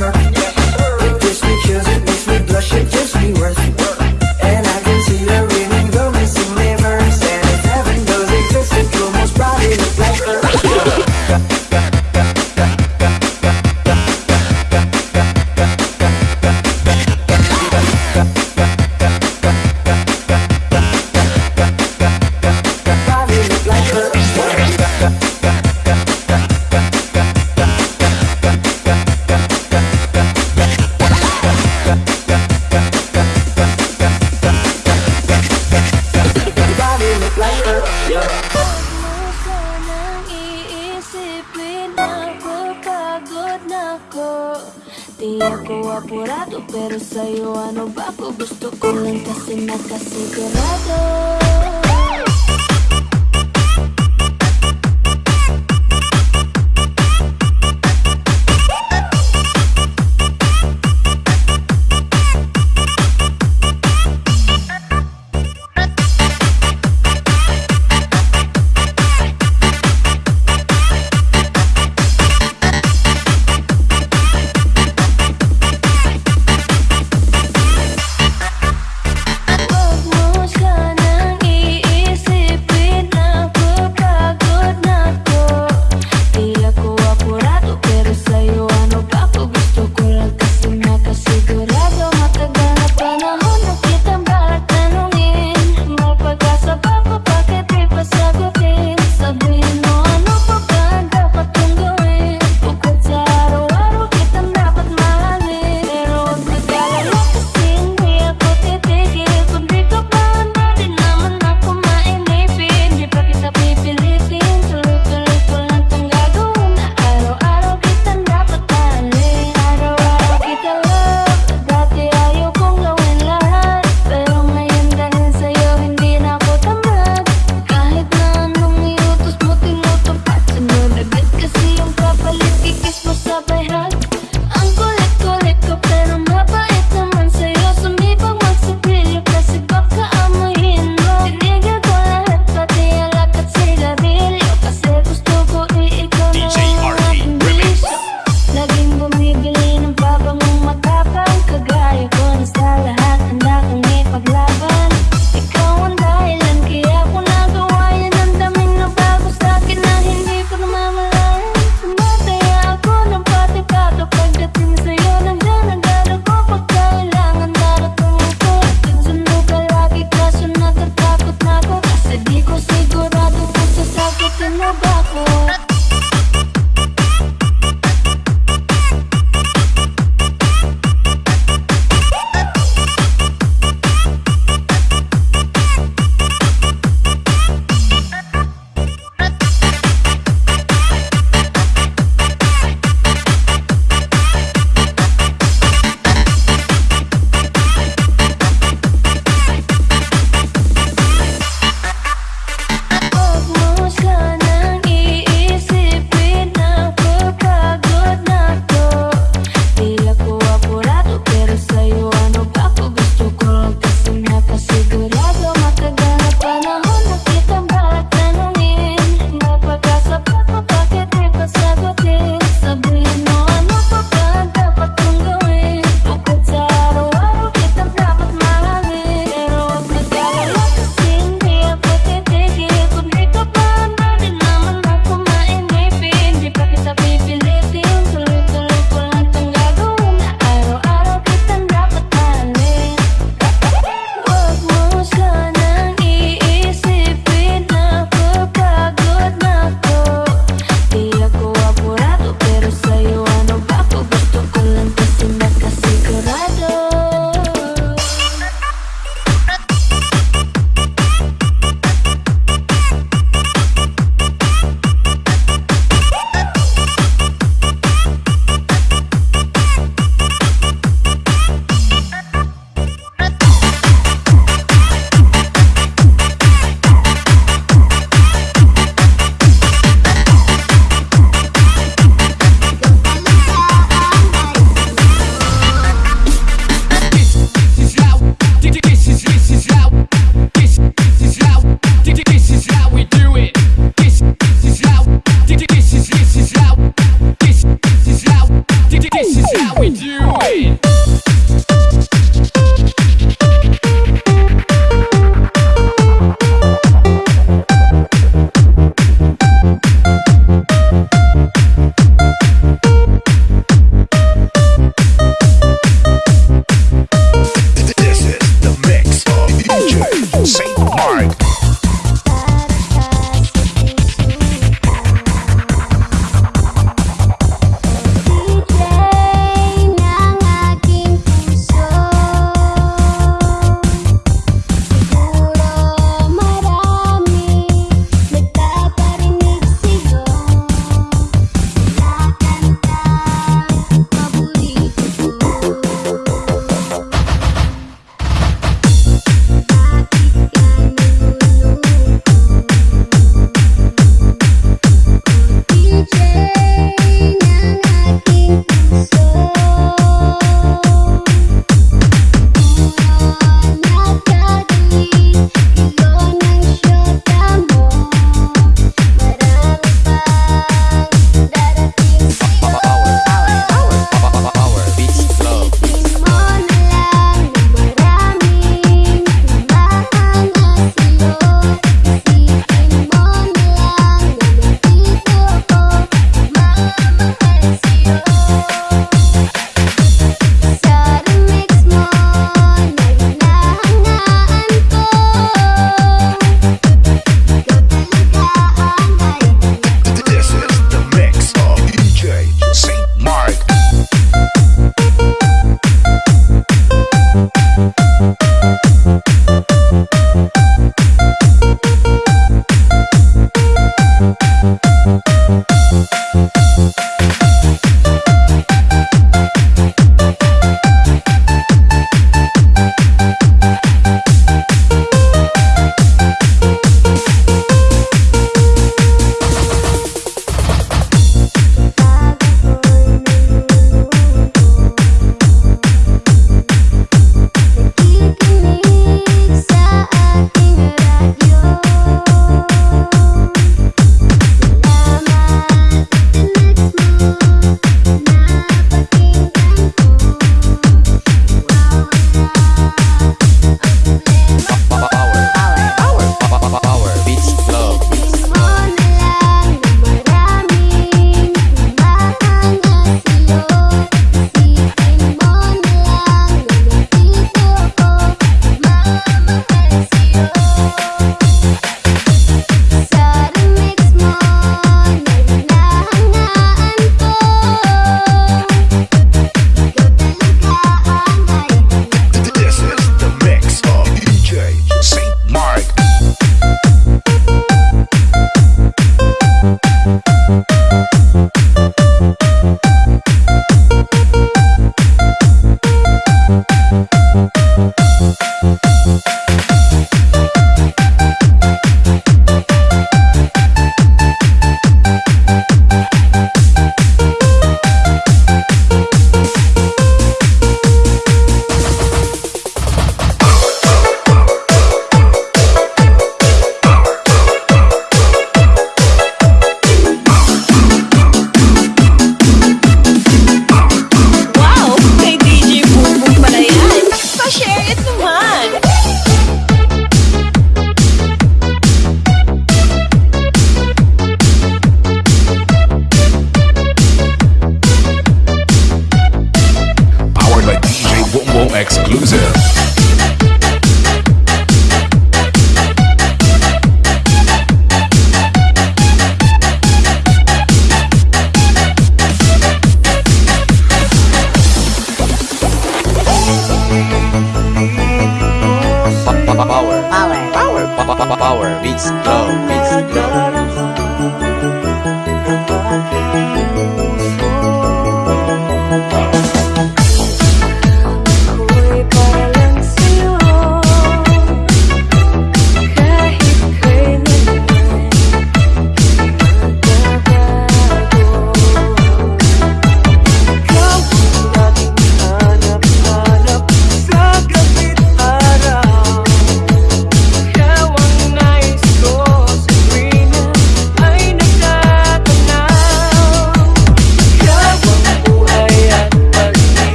Yeah.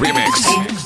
Remix.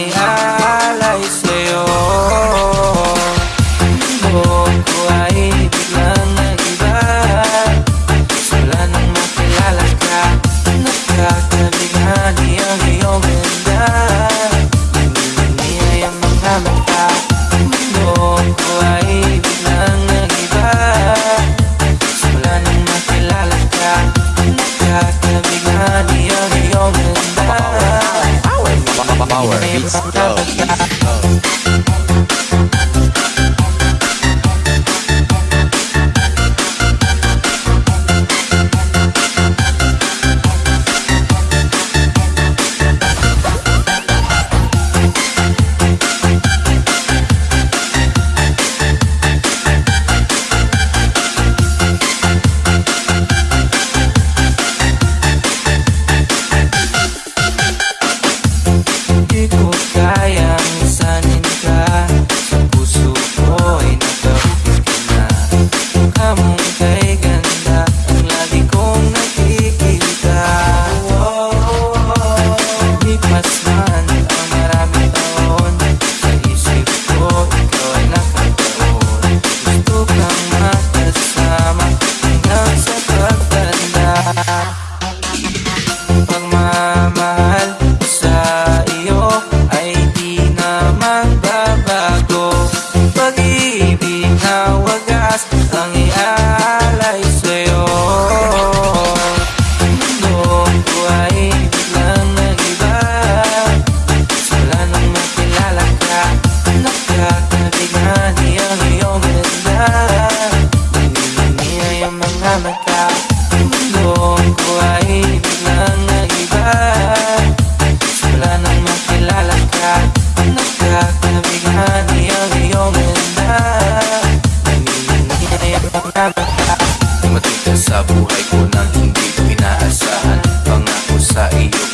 I. Dumating ka sa buhay ko nang hindi inaasahan. Pangako sa iyo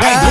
Ay.